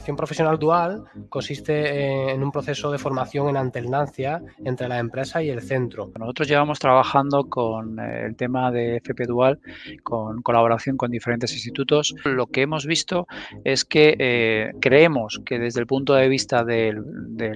formación profesional dual consiste en un proceso de formación en alternancia entre la empresa y el centro. Nosotros llevamos trabajando con eh, el tema de FP Dual, con colaboración con diferentes institutos. Lo que hemos visto es que eh, creemos que desde el punto de vista del,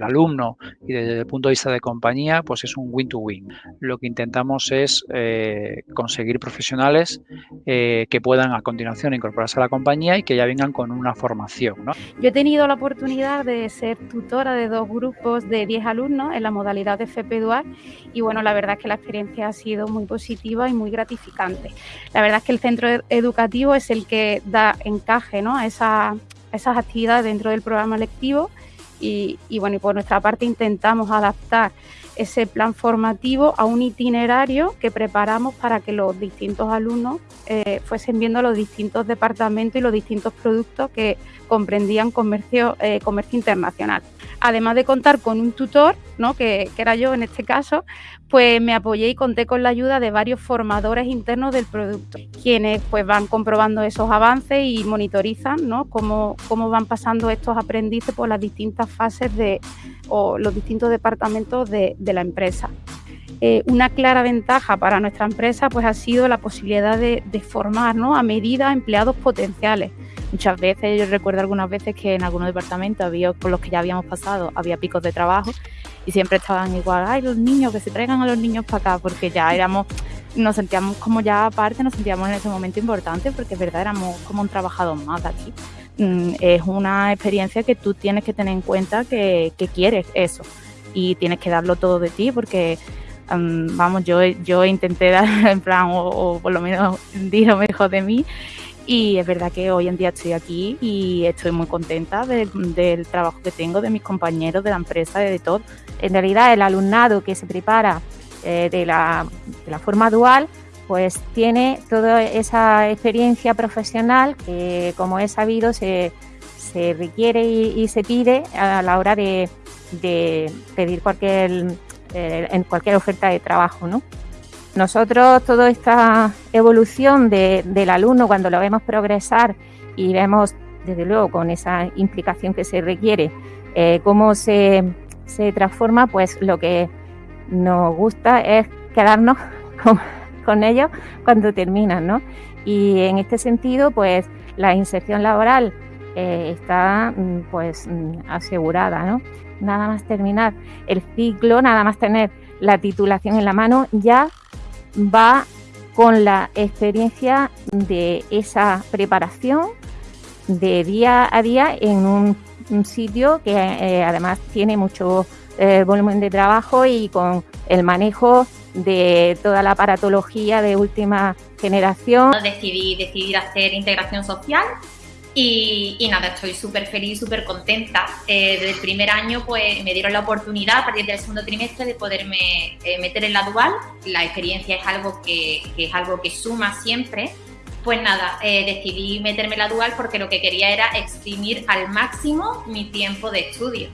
alumno y desde el punto de vista de compañía, pues es un win-to-win. Lo que intentamos es eh, conseguir profesionales que puedan a continuación incorporarse a la compañía y que ya vengan con una formación. Yo he tenido la oportunidad de ser tutora de dos grupos de 10 alumnos en la modalidad de FP Dual y bueno, la verdad es que la experiencia ha sido muy positiva y muy gratificante. La verdad es que el centro educativo es el que da encaje ¿no? a, esa, esas actividades dentro del programa lectivo y, y bueno, y por nuestra parte intentamos adaptar ese plan formativo a un itinerario que preparamos para que los distintos alumnos eh, fuesen viendo los distintos departamentos y los distintos productos que comprendían comercio, eh, comercio internacional. Además de contar con un tutor, ¿no? que, era yo en este caso, pues me apoyé y conté con la ayuda de varios formadores internos del producto, quienes pues van comprobando esos avances y monitorizan ¿no? cómo, cómo van pasando estos aprendices por las distintas fases de, o los distintos departamentos de, la empresa. Eh, una clara ventaja para nuestra empresa pues, ha sido la posibilidad de, formar ¿no? a medida empleados potenciales. Muchas veces, yo recuerdo algunas veces que en algunos departamentos había, por los que ya habíamos pasado, había picos de trabajo y siempre estaban igual, ay, los niños, que se traigan a los niños para acá, porque ya éramos, nos sentíamos como ya aparte, nos sentíamos en ese momento importante, porque es verdad, éramos como un trabajador más aquí. Mm, es una experiencia que tú tienes que tener en cuenta que, quieres eso y tienes que darlo todo de ti porque mm, vamos yo yo intenté dar en plan o, por lo menos di lo mejor de mí y es verdad que hoy en día estoy aquí y estoy muy contenta del trabajo que tengo, de mis compañeros, de la empresa, de, todo. En realidad el alumnado que se prepara eh, de, la, de la forma dual pues tiene toda esa experiencia profesional que, como he sabido, se, requiere y, se pide a la hora de, pedir cualquier, eh, en cualquier oferta de trabajo. ¿no? Nosotros, toda esta evolución del alumno, cuando lo vemos progresar y vemos, desde luego, con esa implicación que se requiere, eh, cómo se, se transforma, pues lo que nos gusta es quedarnos con con ellos cuando terminan, ¿no? Y en este sentido, pues la inserción laboral eh, está mm, pues mm, asegurada, ¿no? Nada más terminar el ciclo, nada más tener la titulación en la mano, ya va con la experiencia de esa preparación de día a día en un, sitio que eh, además tiene mucho eh, volumen de trabajo y con el manejo de toda la aparatología de última generación. Decidí decidir hacer integración social y, nada, estoy súper feliz, súper contenta. Eh, desde el primer año pues me dieron la oportunidad a partir del segundo trimestre de poderme eh, meter en la dual. La experiencia es algo que, que es algo que suma siempre. Pues nada, eh, decidí meterme en la dual porque lo que quería era exprimir al máximo mi tiempo de estudio.